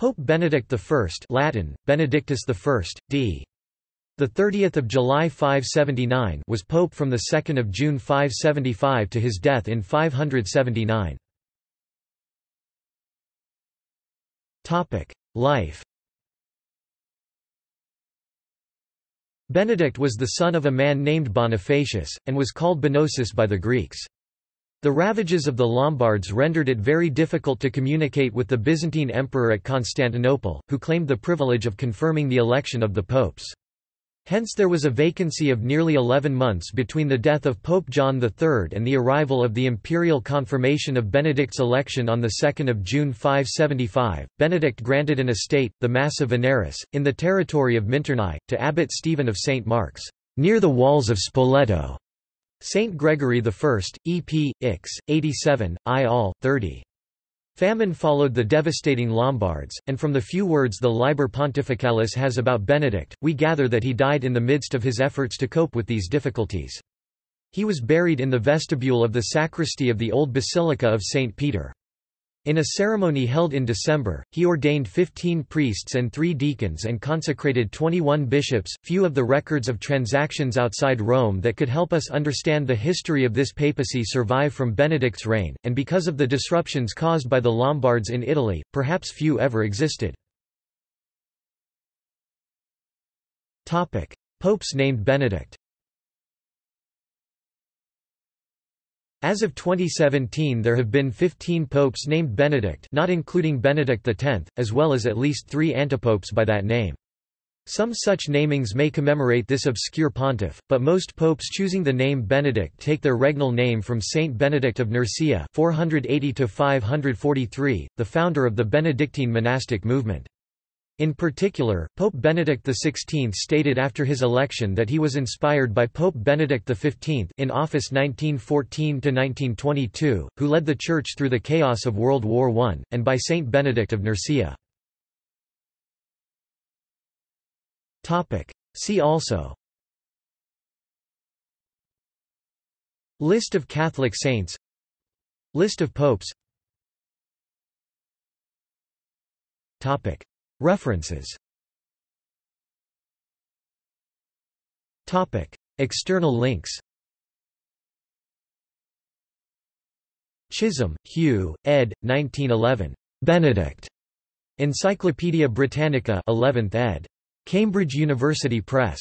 Pope Benedict I Latin, Benedictus I, d. The 30th of July 579 was pope from the 2nd of June 575 to his death in 579. Topic: Life. Benedict was the son of a man named Bonifacius and was called Bonosus by the Greeks. The ravages of the Lombards rendered it very difficult to communicate with the Byzantine emperor at Constantinople, who claimed the privilege of confirming the election of the popes. Hence there was a vacancy of nearly 11 months between the death of Pope John III and the arrival of the imperial confirmation of Benedict's election on 2 June 575. Benedict granted an estate, the Massa Veneris, in the territory of Minturnae, to Abbot Stephen of St. Mark's, near the walls of Spoleto. Saint Gregory I, E.P. Ix, 87, I. Al. 30. Famine followed the devastating Lombards, and from the few words the Liber Pontificalis has about Benedict, we gather that he died in the midst of his efforts to cope with these difficulties. He was buried in the vestibule of the sacristy of the old Basilica of St. Peter. In a ceremony held in December, he ordained 15 priests and three deacons and consecrated 21 bishops. Few of the records of transactions outside Rome that could help us understand the history of this papacy survive from Benedict's reign, and because of the disruptions caused by the Lombards in Italy, perhaps few ever existed. Popes named Benedict As of 2017 there have been 15 popes named Benedict not including Benedict X, as well as at least three antipopes by that name. Some such namings may commemorate this obscure pontiff, but most popes choosing the name Benedict take their regnal name from Saint Benedict of Nursia 480 the founder of the Benedictine monastic movement. In particular, Pope Benedict XVI stated after his election that he was inspired by Pope Benedict XV in office 1914–1922, who led the Church through the chaos of World War I, and by Saint Benedict of Nursia. See also. List of Catholic saints. List of popes References External links Chisholm, Hugh, ed. 1911. Benedict. Encyclopædia Britannica 11th ed. Cambridge University Press.